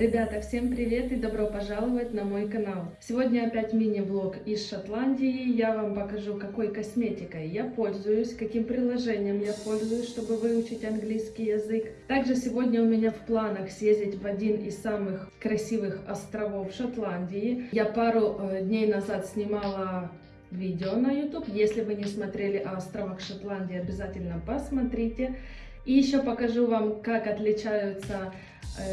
Ребята, всем привет и добро пожаловать на мой канал. Сегодня опять мини-влог из Шотландии. Я вам покажу, какой косметикой я пользуюсь, каким приложением я пользуюсь, чтобы выучить английский язык. Также сегодня у меня в планах съездить в один из самых красивых островов Шотландии. Я пару э, дней назад снимала видео на YouTube. Если вы не смотрели о островах Шотландии, обязательно посмотрите. И еще покажу вам, как отличаются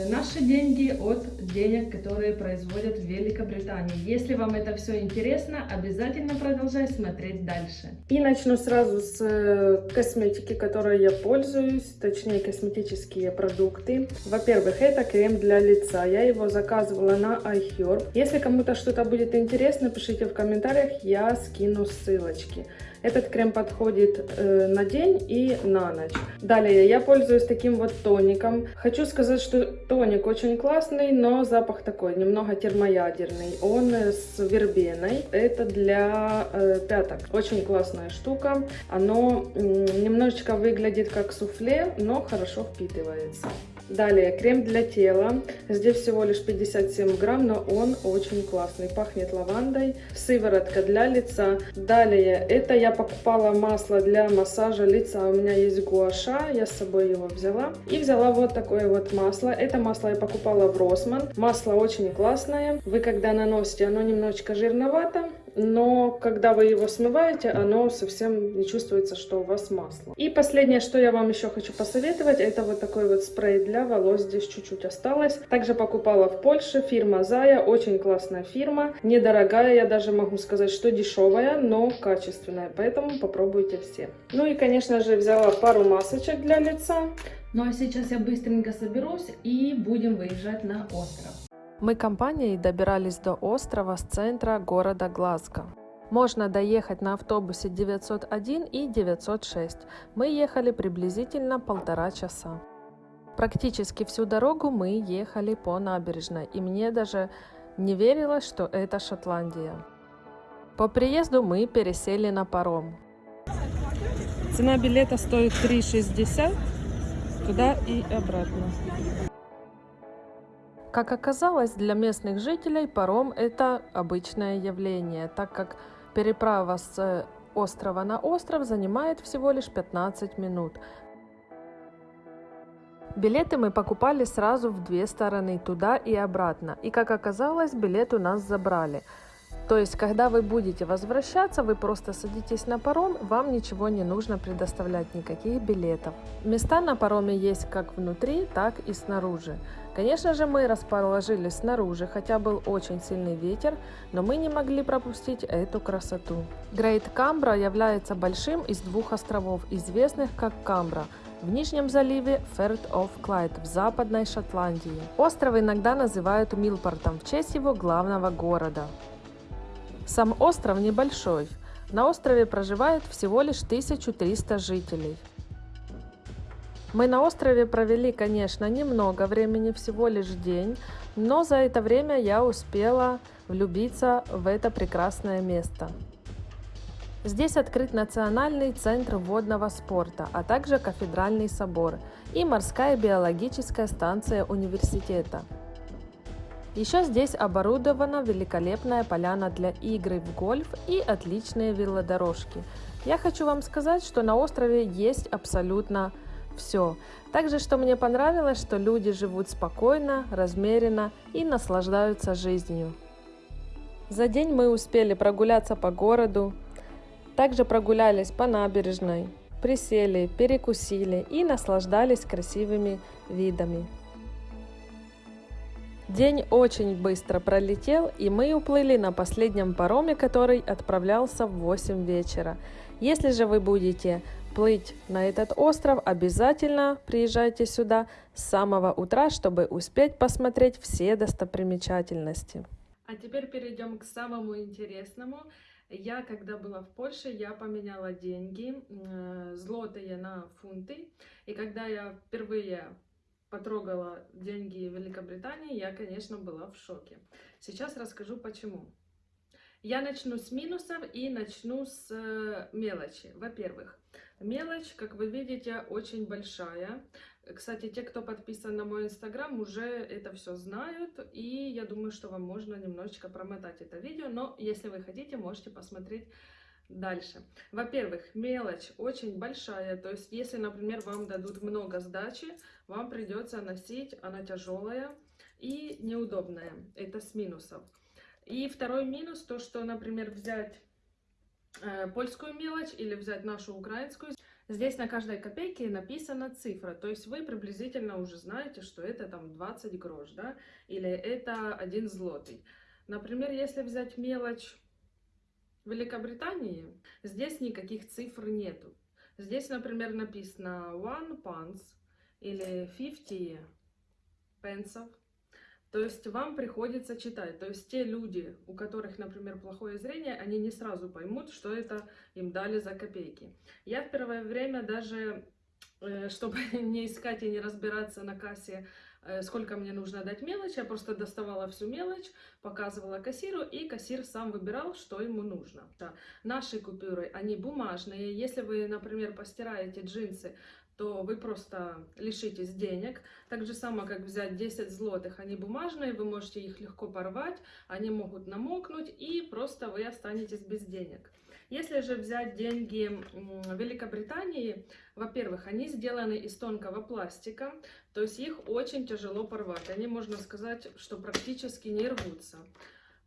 наши деньги от денег, которые производят в Великобритании. Если вам это все интересно, обязательно продолжай смотреть дальше. И начну сразу с э, косметики, которой я пользуюсь, точнее косметические продукты. Во-первых, это крем для лица. Я его заказывала на iHerb. Если кому-то что-то будет интересно, пишите в комментариях, я скину ссылочки. Этот крем подходит э, на день и на ночь. Далее я пользуюсь таким вот тоником. Хочу сказать, что тоник очень классный, но запах такой немного термоядерный. Он с вербеной. Это для э, пяток. Очень классная штука. Оно э, немножечко выглядит как суфле, но хорошо впитывается. Далее крем для тела. Здесь всего лишь 57 грамм, но он очень классный. Пахнет лавандой. Сыворотка для лица. Далее это я покупала масло для массажа лица. У меня есть гуаша, я с собой его взяла. И взяла вот такое вот масло. Это масло я покупала в Росман. Масло очень классное. Вы когда наносите, оно немножечко жирновато но когда вы его смываете, оно совсем не чувствуется, что у вас масло. И последнее, что я вам еще хочу посоветовать, это вот такой вот спрей для волос, здесь чуть-чуть осталось. Также покупала в Польше, фирма Зая, очень классная фирма, недорогая, я даже могу сказать, что дешевая, но качественная, поэтому попробуйте все. Ну и, конечно же, взяла пару масочек для лица. Ну а сейчас я быстренько соберусь и будем выезжать на остров. Мы компанией добирались до острова с центра города Глазго. Можно доехать на автобусе 901 и 906. Мы ехали приблизительно полтора часа. Практически всю дорогу мы ехали по набережной, и мне даже не верилось, что это Шотландия. По приезду мы пересели на паром. Цена билета стоит 3,60 туда и обратно. Как оказалось, для местных жителей паром – это обычное явление, так как переправа с острова на остров занимает всего лишь 15 минут. Билеты мы покупали сразу в две стороны, туда и обратно. И как оказалось, билет у нас забрали – то есть, когда вы будете возвращаться, вы просто садитесь на паром, вам ничего не нужно предоставлять, никаких билетов. Места на пароме есть как внутри, так и снаружи. Конечно же, мы расположились снаружи, хотя был очень сильный ветер, но мы не могли пропустить эту красоту. Грейт Камбра является большим из двух островов, известных как Камбра, в Нижнем заливе Ферт оф Клайд в Западной Шотландии. Остров иногда называют Милпортом в честь его главного города. Сам остров небольшой. На острове проживает всего лишь 1300 жителей. Мы на острове провели, конечно, немного времени, всего лишь день, но за это время я успела влюбиться в это прекрасное место. Здесь открыт Национальный центр водного спорта, а также кафедральный собор и морская биологическая станция университета. Еще здесь оборудована великолепная поляна для игры в гольф и отличные велодорожки. Я хочу вам сказать, что на острове есть абсолютно все. Также, что мне понравилось, что люди живут спокойно, размеренно и наслаждаются жизнью. За день мы успели прогуляться по городу, также прогулялись по набережной, присели, перекусили и наслаждались красивыми видами. День очень быстро пролетел, и мы уплыли на последнем пароме, который отправлялся в 8 вечера. Если же вы будете плыть на этот остров, обязательно приезжайте сюда с самого утра, чтобы успеть посмотреть все достопримечательности. А теперь перейдем к самому интересному. Я, когда была в Польше, я поменяла деньги, э, злотые на фунты. И когда я впервые потрогала деньги Великобритании, я, конечно, была в шоке. Сейчас расскажу почему. Я начну с минусов и начну с э, мелочи. Во-первых, мелочь, как вы видите, очень большая. Кстати, те, кто подписан на мой инстаграм, уже это все знают, и я думаю, что вам можно немножечко промотать это видео, но если вы хотите, можете посмотреть дальше. Во-первых, мелочь очень большая, то есть если, например, вам дадут много сдачи, вам придется носить, она тяжелая и неудобная, это с минусов. И второй минус, то что, например, взять польскую мелочь или взять нашу украинскую, Здесь на каждой копейке написана цифра, то есть вы приблизительно уже знаете, что это там 20 грош, да, или это 1 злотый. Например, если взять мелочь Великобритании, здесь никаких цифр нету. Здесь, например, написано one pence или 50 пенсов. То есть вам приходится читать. То есть те люди, у которых, например, плохое зрение, они не сразу поймут, что это им дали за копейки. Я в первое время даже, э, чтобы не искать и не разбираться на кассе, сколько мне нужно дать мелочь, я просто доставала всю мелочь, показывала кассиру, и кассир сам выбирал, что ему нужно. Наши купюры, они бумажные. Если вы, например, постираете джинсы, то вы просто лишитесь денег. Так же само, как взять 10 злотых, они бумажные, вы можете их легко порвать, они могут намокнуть, и просто вы останетесь без денег. Если же взять деньги Великобритании, во-первых, они сделаны из тонкого пластика, то есть их очень тяжело порвать. Они, можно сказать, что практически не рвутся.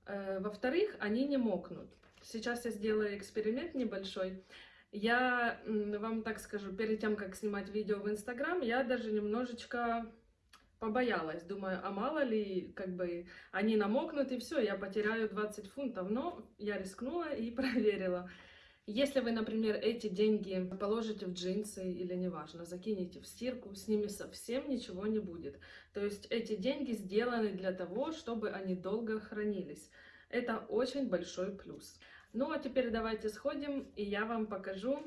Э, во-вторых, они не мокнут. Сейчас я сделаю эксперимент небольшой. Я вам так скажу, перед тем, как снимать видео в Инстаграм, я даже немножечко побоялась. Думаю, а мало ли, как бы, они намокнут, и все, я потеряю 20 фунтов. Но я рискнула и проверила. Если вы, например, эти деньги положите в джинсы или неважно, закинете в стирку, с ними совсем ничего не будет. То есть эти деньги сделаны для того, чтобы они долго хранились. Это очень большой плюс. Ну а теперь давайте сходим, и я вам покажу,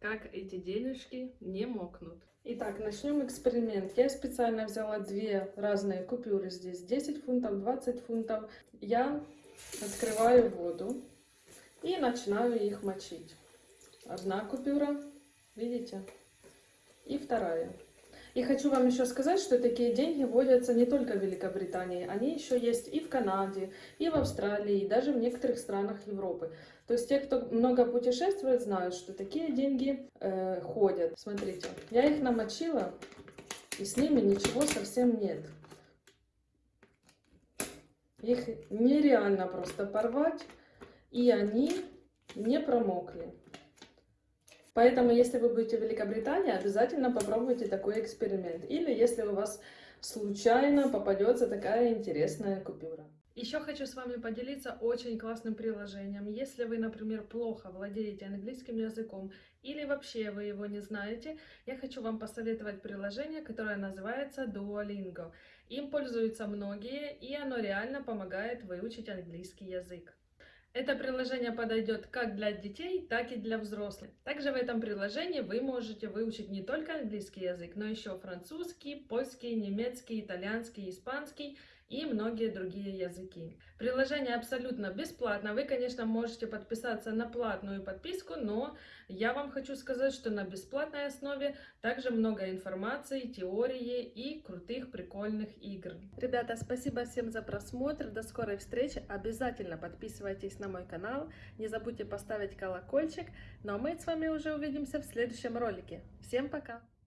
как эти денежки не мокнут. Итак, начнем эксперимент. Я специально взяла две разные купюры здесь, 10 фунтов, 20 фунтов. Я открываю воду и начинаю их мочить. Одна купюра, видите, и вторая. И хочу вам еще сказать, что такие деньги вводятся не только в Великобритании, они еще есть и в Канаде, и в Австралии, и даже в некоторых странах Европы. То есть те, кто много путешествует, знают, что такие деньги э, ходят. Смотрите, я их намочила, и с ними ничего совсем нет. Их нереально просто порвать, и они не промокли. Поэтому, если вы будете в Великобритании, обязательно попробуйте такой эксперимент. Или если у вас случайно попадется такая интересная купюра. Еще хочу с вами поделиться очень классным приложением. Если вы, например, плохо владеете английским языком или вообще вы его не знаете, я хочу вам посоветовать приложение, которое называется Duolingo. Им пользуются многие, и оно реально помогает выучить английский язык. Это приложение подойдет как для детей, так и для взрослых. Также в этом приложении вы можете выучить не только английский язык, но еще французский, польский, немецкий, итальянский, испанский и многие другие языки. Приложение абсолютно бесплатно. Вы, конечно, можете подписаться на платную подписку, но я вам хочу сказать, что на бесплатной основе также много информации, теории и крутых прикольных игр. Ребята, спасибо всем за просмотр. До скорой встречи. Обязательно подписывайтесь на мой канал. Не забудьте поставить колокольчик. Ну а мы с вами уже увидимся в следующем ролике. Всем пока!